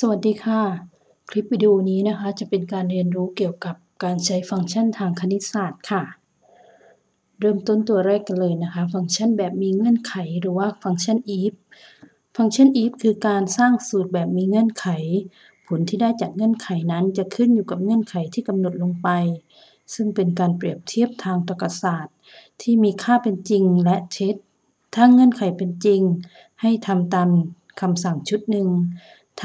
สวัสดีค่ะ คลิปวิดีโอนี้นะคะจะเป็นการเรียนรู้เกี่ยวกับการใช้ฟังก์ชันทางคณิตศาสตร์ค่ะ เริ่มต้นตัวแรกกันเลยนะคะ ฟังก์ชันแบบมีเงื่อนไขหรือว่าฟังก์ชัน if ฟังก์ชัน if คือการสร้างสูตรแบบมีเงื่อนไข ผลที่ได้จากเงื่อนไขนั้นจะขึ้นอยู่กับเงื่อนไขที่กำหนดลงไป ซึ่งเป็นการเปรียบเทียบทางตรรกศาสตร์ ที่มีค่าเป็นจริงและเท็จถ้าเงื่อนไขเป็นจริง ให้ทำตามคำสั่งชุดหนึ่ง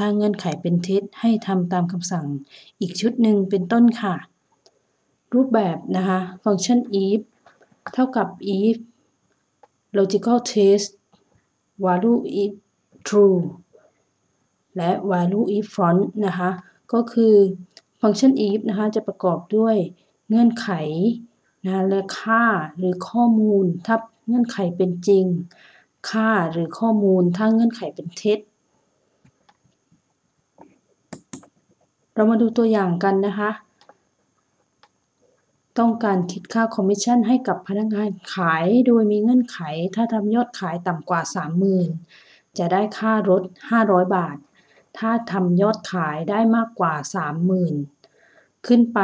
ถ้าเงื่อนไขเป็นเท็จให้ทำตามคำสั่งอีกชุดหนึ่งเป็นต้นค่ะ รูปแบบนะคะฟังก์ชัน if เท่ากับ if logical test value if true และ value if false นะคะ ก็คือฟังก์ชัน if นะคะ จะประกอบด้วยเงื่อนไขนะและค่าหรือข้อมูล ถ้าเงื่อนไขเป็นจริง ค่าหรือข้อมูลถ้าเงื่อนไขเป็นเท็จ เรามาดูตัวอย่างกันนะคะ ต้องการคิดค่าคอมมิชชั่นให้กับพนักงานขาย โดยมีเงื่อนไข ถ้าทำยอดขายต่ำกว่า 30,000 จะได้ค่ารถ 500 บาท ถ้าทำยอดขายได้มากกว่า 30,000 ขึ้นไป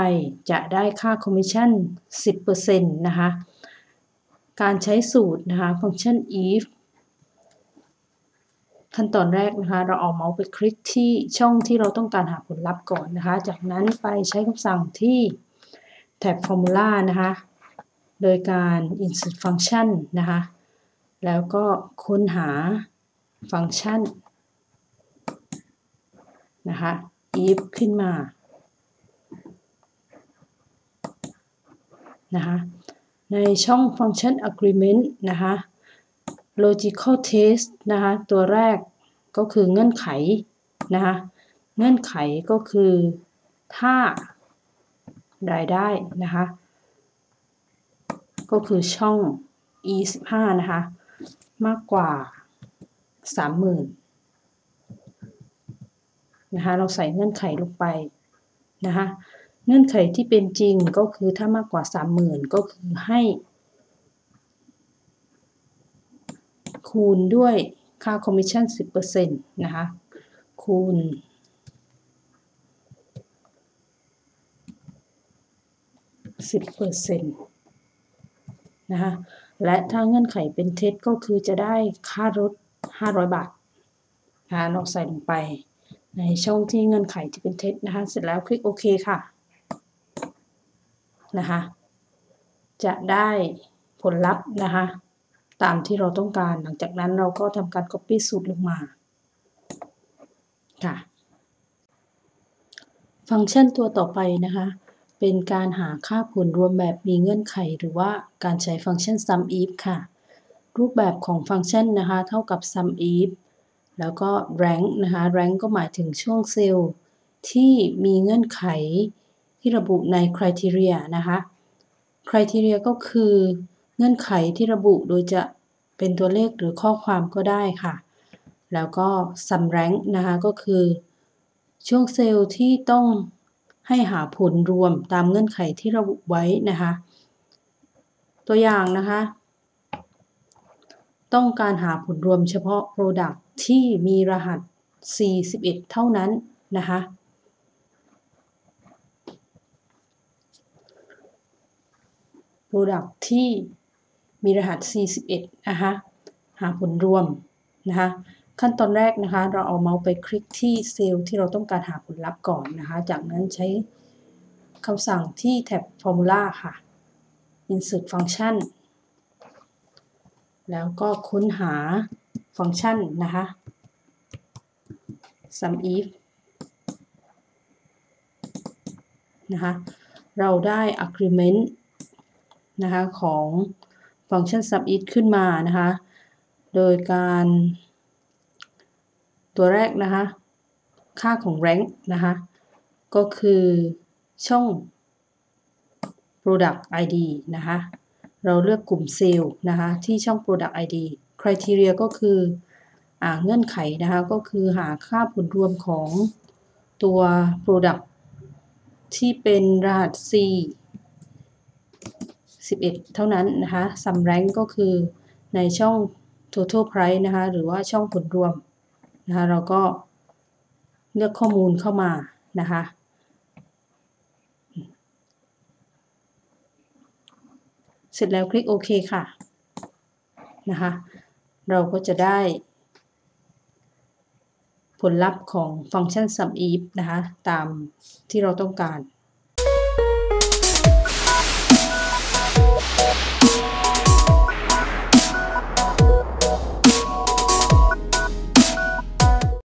จะได้ค่าคอมมิชชั่น 10%นะคะ การใช้สูตรนะคะ ฟังก์ชัน if ขั้นตอนแรกนะคะ เราเอาเมาส์ไปคลิกที่ช่องที่เราต้องการหาผลลัพธ์ก่อนนะคะ จากนั้นไปใช้คำสั่งที่แท็บ Formula นะคะ โดยการ insert function นะคะ แล้วก็ค้นหาฟังก์ชันนะคะ if ขึ้นมานะคะในช่องฟังก์ชัน agreement นะคะ logical test นะคะ ตัวแรก ก็คือเงื่อนไขนะคะเงื่อนไขก็คือถ้ารายได้นะคะก็คือช่อง e 15นะคะมากกว่า 30,000นะคะเราใส่เงื่อนไขลงไปนะคะเงื่อนไขที่เป็นจริงก็คือถ้ามากกว่า 30,000 ก็คือให้ คูณด้วย ค่าคอมมิชชั่น 10%นะคะ คูณ 10%นะคะ และถ้าเงื่อนไขเป็นเท็จก็คือจะได้ค่ารถ 500 บาทนะคะเราใส่ลงไปในช่องที่เงื่อนไขที่เป็นเท็จนะคะ เสร็จแล้วคลิกโอเคค่ะ นะคะ จะได้ผลลัพธ์นะคะ ตามที่เราต้องการ หลังจากนั้นเราก็ทำการ Copy สูตรลงมา ค่ะ ฟังก์ชันตัวต่อไปนะคะ เป็นการหาค่าผลรวมแบบมีเงื่อนไข หรือว่าการใช้ฟังก์ชัน sum if ค่ะ รูปแบบของฟังก์ชันนะคะ เท่ากับ sum if แล้วก็ rank นะคะ rank ก็หมายถึงช่วงเซลล์ที่มีเงื่อนไขที่ระบุใน criteria นะคะ criteria ก็คือ เงื่อนไขที่ระบุโดยจะเป็นตัวเลขหรือข้อความก็ได้ค่ะ แล้วก็ sum rank นะคะก็คือ ช่วงเซลล์ที่ต้องให้หาผลรวมตามเงื่อนไขที่ระบุไว้นะคะ ตัวอย่างนะคะ ต้องการหาผลรวมเฉพาะ Product ที่มีรหัส 41 เท่านั้นนะคะ Product ที่ มีรหัส 41 นะคะ หาผลรวมนะคะ ขั้นตอนแรกนะคะ เราเอาเมาส์ไปคลิกที่เซลล์ที่เราต้องการหาผลลัพธ์ก่อนนะคะ จากนั้นใช้คำสั่งที่แท็บ Formula ค่ะ Insert Function แล้วก็ค้นหาฟังก์ชันนะคะ sum if นะคะ เราได้ agreement นะคะ ของ ฟังก์ชัน sum if ขึ้นมานะคะ โดยการตัวแรกนะคะ ค่าของ rank นะคะ ก็คือช่อง product id นะคะ เราเลือกกลุ่มเซลล์นะคะ ที่ช่อง product id criteria ก็คืออเงื่อนไขนะคะ ก็คือหาค่าผลรวมของตัว product ที่เป็นรหัส C 11 เท่านั้นนะคะ sum rank ก็คือในช่อง total price นะคะหรือว่าช่องผลรวมนะคะเราก็เลือกข้อมูลเข้ามานะคะเสร็จแล้วคลิกโอเคค่ะนะคะเราก็จะได้ ผลลัพธ์ของฟังก์ชัน sum if นะคะตามที่เราต้องการ